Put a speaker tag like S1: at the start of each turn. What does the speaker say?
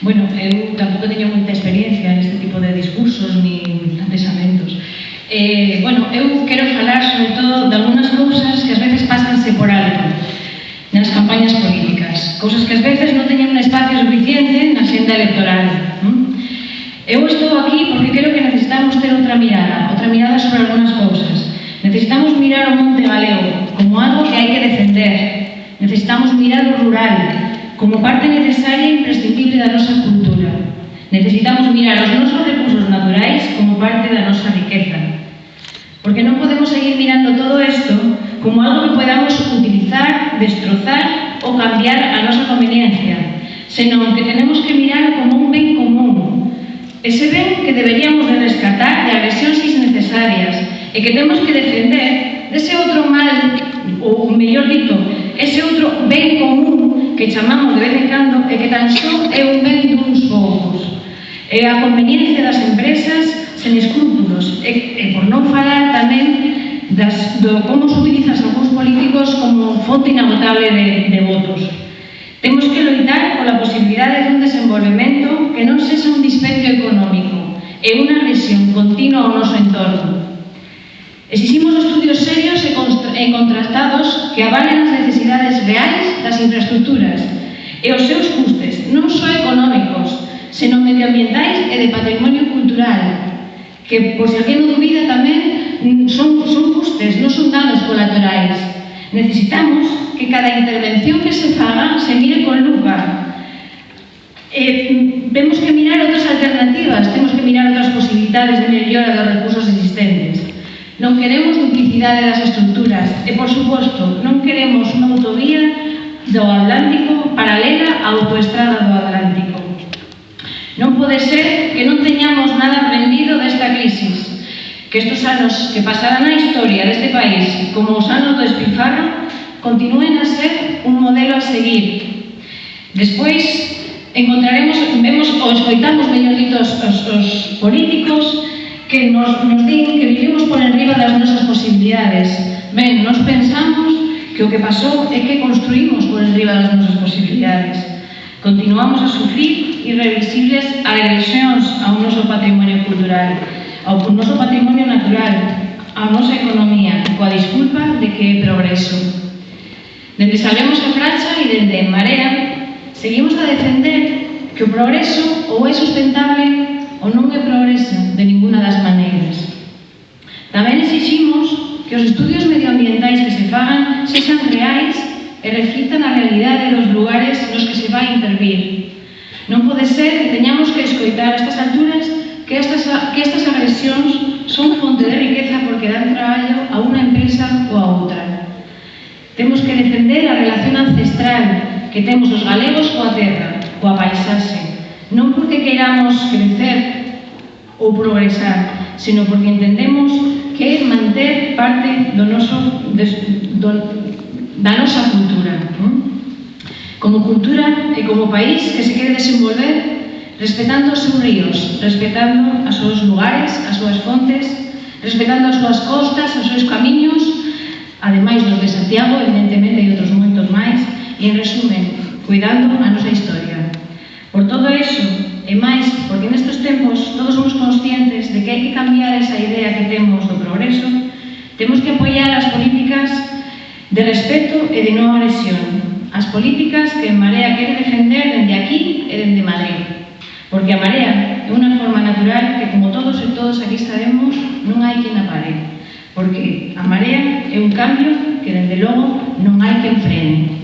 S1: Bueno, eu tampouco teño moita experiencia neste tipo de discursos ni pensamentos. Eh, bueno, eu quero falar sobre todo de algunas cousas que ás veces pásanse por alto nas campañas políticas, cousas que ás veces non teñen un espacio suficiente na xenda electoral. Eu estou aquí porque creo que necesitamos ter outra mirada, outra mirada sobre algunas cousas. Necesitamos mirar o monte galego como algo que hai que defender. Necesitamos mirar o rural como parte necesaria e imprescindible da nosa cultura. Necesitamos mirar os nosos recursos naturais como parte da nosa riqueza. Porque non podemos seguir mirando todo isto como algo que podamos utilizar, destrozar ou cambiar a nosa conveniencia, senón que tenemos que mirar como un ben común, ese ben que deberíamos de rescatar de agresións innecesarias e que temos que defender dese outro mal, ou mellor dito, ese outro ben común que chamamos de vez en cando e que tan só é un ben duns poucos. E a conveniencia das empresas sen escrúpulos e, e por non falar tamén das, do como se utilizan os políticos como fonte inagotable de, de votos. Temos que loitar pola posibilidade dun desenvolvemento que non sexa un dispendio económico e unha lesión continua ao noso entorno. Exiximos estudios serios e, e contrastados que avalen as necesidades reais das infraestructuras e os seus custes non só económicos, senón medioambientais e de patrimonio cultural, que, pois a que non dubida tamén, son, son custes, non son danos colaterais. Necesitamos que cada intervención que se faga se mire con lupa. Eh, vemos que mirar outras alternativas, temos que mirar outras posibilidades de mellora dos recursos existentes. Non queremos duplicidade das estructuras e, por suposto, non queremos unha autovía do Atlántico paralela á autoestrada do Atlántico. Non pode ser que non teñamos nada aprendido desta crisis, que estes anos que pasarán a historia deste país como os anos do espifarro continúen a ser un modelo a seguir. Despois, encontraremos, vemos ou escoitamos, mellor dito, os, os, os políticos que nos, nos din que vivimos por enriba das nosas posibilidades. Ben, nos pensamos que o que pasou é que construímos por enriba das nosas posibilidades. Continuamos a sufrir irreversibles agresións ao noso patrimonio cultural, ao noso patrimonio natural, á nosa economía, coa disculpa de que é progreso. Dende Salemos a Fracha e dende Marea, seguimos a defender que o progreso ou é sustentable ou non é progreso de ninguna das maneiras. Tamén exiximos que os estudios medioambientais que se fagan sexan reais e reflictan a realidade dos lugares nos que se vai intervir. Non pode ser que teñamos que escoitar a estas alturas que estas, que estas agresións son fonte de riqueza porque dan traballo a unha empresa ou a outra. Temos que defender a relación ancestral que temos os galegos coa terra, coa paisaxe, non porque queiramos crecer ou progresar, sino porque entendemos que é parte do noso, des, do, da nosa cultura. Como cultura e como país que se quere desenvolver respetando os seus ríos, respetando os seus lugares, as súas fontes, respetando as súas costas, os seus camiños, ademais dos de Santiago, evidentemente, e outros moitos máis, e, en resumen, cuidando a nosa historia. Por todo iso, e máis, porque nestes tempos todos somos conscientes de que hai que cambiar esa idea que temos do progreso Temos que apoiar as políticas de respeto e de non agresión. As políticas que Marea quere defender dende aquí e dende Madrid. Porque a Marea é unha forma natural que, como todos e todos aquí sabemos, non hai quen a pare. Porque a Marea é un cambio que, dende logo, non hai quen frene.